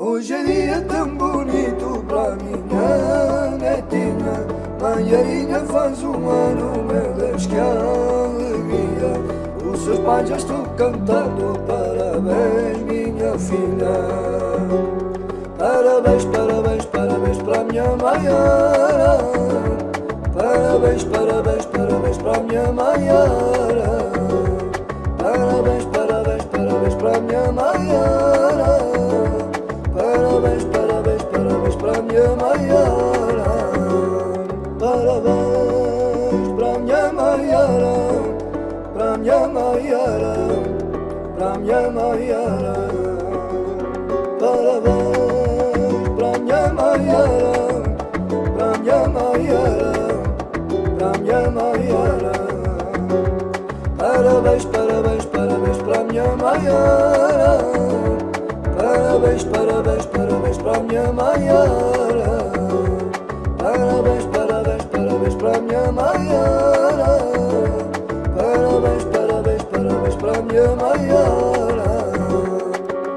Hoje é dia tão bonito para minha netinha. Manhãinha faz um ano, meu Deus, que alegria. Os seus pais já estão cantando Parabéns, minha filha. Parabéns, parabéns, parabéns para minha Maiara. Parabéns, parabéns, parabéns para minha Maiara. Parabéns, parabéns, parabéns para minha Maiara llama i ara, pra llama i ara, Pra bo, pram llama i ara, pram llama i ara, pram llama. Parabéns, parabéns, parabéns pra a minha Maiara. Parabéns, parabéns, parabéns pra a minha Maiara.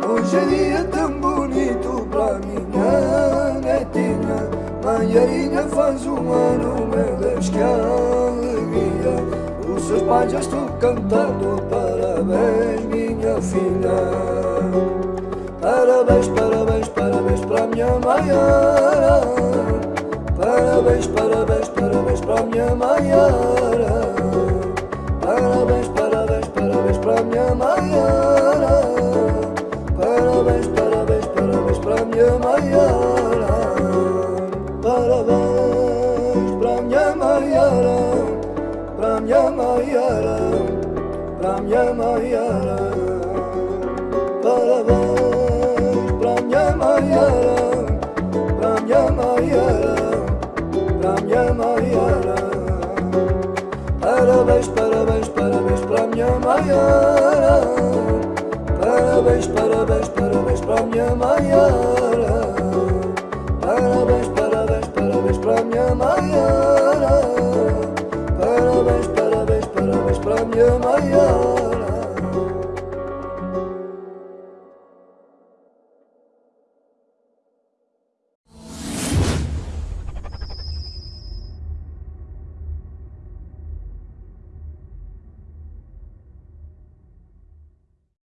Hoje é dia tão bonito para minha netinha Maiarinha faz um ano, meu Deus, que alegria Os seus pais já estão cantando Parabéns, minha filha Parabéns, parabéns, parabéns para minha Maiara Parabéns, parabéns, parabéns para minha Maiara daš Pramjama jara Pramjama jara Pramjama jara Paravaš Pramjama jara Pramjama jara Pramjama jara Paravaš Paravaš Paravaš Pramjama jara Paravaš Paravaš Paravaš Pramjama jara Ayrılmayız